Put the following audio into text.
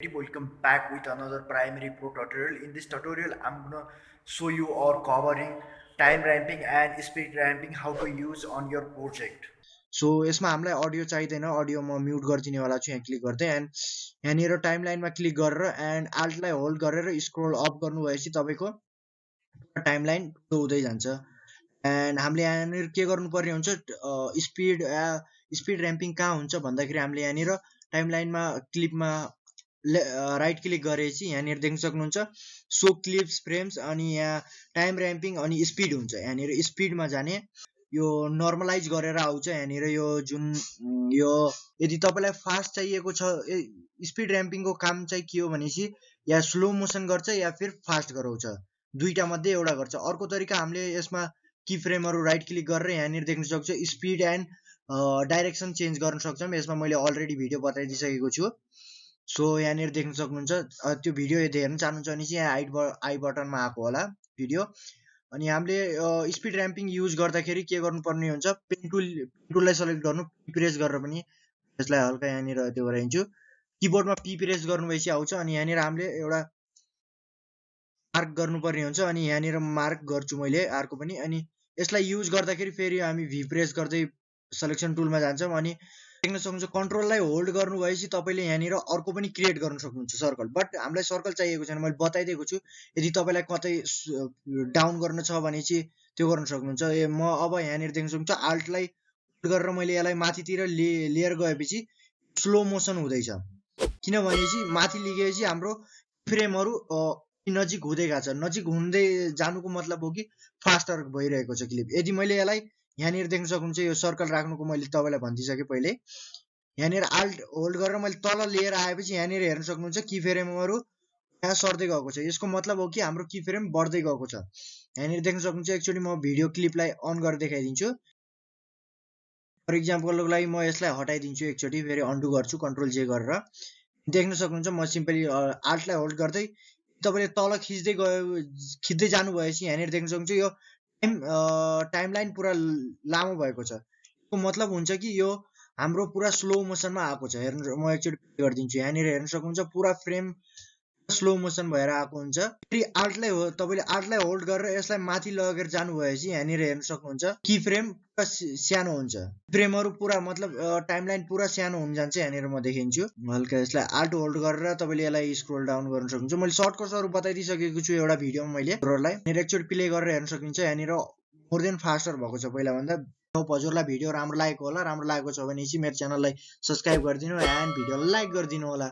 welcome back with another primary pro tutorial. In this tutorial i'm gonna show you or covering time ramping and speed ramping how to use on your project. So यसमा हामीलाई audio चाहिँदैन. Audio म mute गरिदिनेवाला छु यहाँ click गर्दै. And यहाँनिर time लाइनमा click गरेर एन्ड आल्टलाई होल्ड गरेर स्क्रोल अप गर्नु भएपछि तपाईँको टाइम लाइन हुँदै जान्छ. एन्ड हामीले यहाँनिर के गर्नुपर्ने हुन्छ? स्पिड स्पिड ऱ्याम्पिङ कहाँ हुन्छ भन्दाखेरि हामीले यहाँनिर टाइम लाइनमा क्लिपमा राइट क्लिक गरेपछि यहाँनिर देख्न सक्नुहुन्छ। सो क्लिप्स फ्रेम्स अनि यहाँ टाइम ऱ्याम्पिङ अनि स्पिड हुन्छ। यहाँनिर स्पिडमा जाने यो नर्मलाइज गरेर आउँछ। यहाँनिर यो जुन यो यदि तपाईँलाई फास्ट चाहिएको छ स्पिड ऱ्याम्पिङको काम चाहिँ के हो भनेपछि या स्लो मोसन गर्छ या फिर फास्ट गराउँछ। दुईटा मध्ये एउटा गर्छ। अर्को तरिका हामीले यसमा की फ्रेमहरू राइट क्लिक गरेर यहाँनिर देख्न सक्छ। स्पिड एन्ड डाइरेक्सन चेन्ज गर्न सक्छौँ। यसमा मैले अलरेडी भिडियो बताइदिइसकेको छु। सो यहाँनिर देख्न सक्नुहुन्छ त्यो भिडियो यदि हेर्न चाहनुहुन्छ भने चाहिँ यहाँ आई आई बटनमा आएको होला भिडियो। अनि हामीले स्पिड ऱ्याम्पिङ युज गर्दाखेरि के गर्नुपर्ने हुन्छ पेन टुल टुललाई सेलेक्ट गर्नु प्रेस गरेर पनि यसलाई हल्का यहाँनिर त्यो गराइदिन्छु। किबोर्डमा पी प्रेस गर्नु भएपछि आउँछ अनि यहाँनिर हामीले एउटा मार्क गर्नुपर्ने हुन्छ अनि यहाँनिर मार्क गर्छु मैले अर्को पनि अनि यसलाई युज गर्दाखेरि फेरि हामी भी प्रेस गर्दै सेलेक्सन टुलमा जान्छौँ अनि देख्न सक्नुहुन्छ कन्ट्रोललाई होल्ड गर्नु भएपछि तपाईँले यहाँनिर अर्को पनि क्रिएट गर्न सक्नुहुन्छ सर्कल बट हामीलाई सर्कल चाहिएको छैन मैले बताइदिएको छु यदि तपाईँलाई कतै डाउन गर्न छ भने चाहिँ त्यो गर्न सक्नुहुन्छ। ए म अब यहाँनिर देख्न सक्नुहुन्छ आल्टलाई गरेर मैले यसलाई माथितिर ले लेयर गएपछि स्लो मोसन हुँदैछ। किनभने चाहिँ माथि लिगेपछि हाम्रो फ्रेमहरू नजिक हुँदै गएको छ। नजिक हुँदै जानुको मतलब हो कि फास्टर भइरहेको छ क्लिप यदि मैले यसलाई यहाँनिर देख्न सक्नुहुन्छ यो सर्कल राख्नुको मैले तपाईँलाई भनिदिइसकेँ पहिले यहाँनिर आल्ट होल्ड गरेर मैले तल लिएर आएपछि यहाँनिर हेर्न सक्नुहुन्छ कि फ्रेमहरू यहाँ सर्दै गएको छ। यसको मतलब हो कि हाम्रो की फ्रेम बढ्दै गएको छ। यहाँनिर देख्न सक्नुहुन्छ एकचोटि म भिडियो क्लिपलाई अन गरेर देखाइदिन्छु। फर इक्जाम्पलको लागि म यसलाई हटाइदिन्छु एकचोटि फेरि अन्डु गर्छु कन्ट्रोल जे गरेर। देख्न सक्नुहुन्छ म सिम्पली आल्टलाई होल्ड गर्दै तपाईँले तल खिच्दै गयो खिच्दै जानु भएपछि यहाँनिर देख्न सक्नुहुन्छ यो टाइम टाइमलाइन पुरा लामो भएको छ। यसको मतलब हुन्छ कि यो हाम्रो पुरा स्लो मोसनमा आएको छ। हेर्नु म एकचोटि गरिदिन्छु। यहाँनिर हेर्न सक्नुहुन्छ पुरा फ्रेम स्लो मोसन भएर आएको हुन्छ। फेरि आर्टलाई हो तपाईँले आर्टलाई होल्ड गरेर यसलाई माथि लगेर जानु भएपछि यहाँनिर हेर्न सक्नुहुन्छ कि फ्रेम सानो हुन्छ। फ्रेमहरू पुरा मतलब टाइमलाइन पुरा सानो हुन जान्छ यहाँनिर म देखिन्छु। हल्का यसलाई आर्ट होल्ड गरेर तपाईँले यसलाई स्क्रोल डाउन गर्न सक्नुहुन्छ। मैले सर्ट कट्सहरू बताइदिइसकेको छु एउटा भिडियोमा मैले। लाई एकचोटि प्ले गरेर हेर्न सकिन्छ। यहाँनिर मोर देन फास्टर भएको छ पहिलाभन्दा। हजुरलाई भिडियो राम्रो लागेको होला। राम्रो लागेको छ भने चाहिँ मेरो च्यानललाई सब्सक्राइब गरिदिनु एन्ड भिडियोलाई लाइक गरिदिनु होला।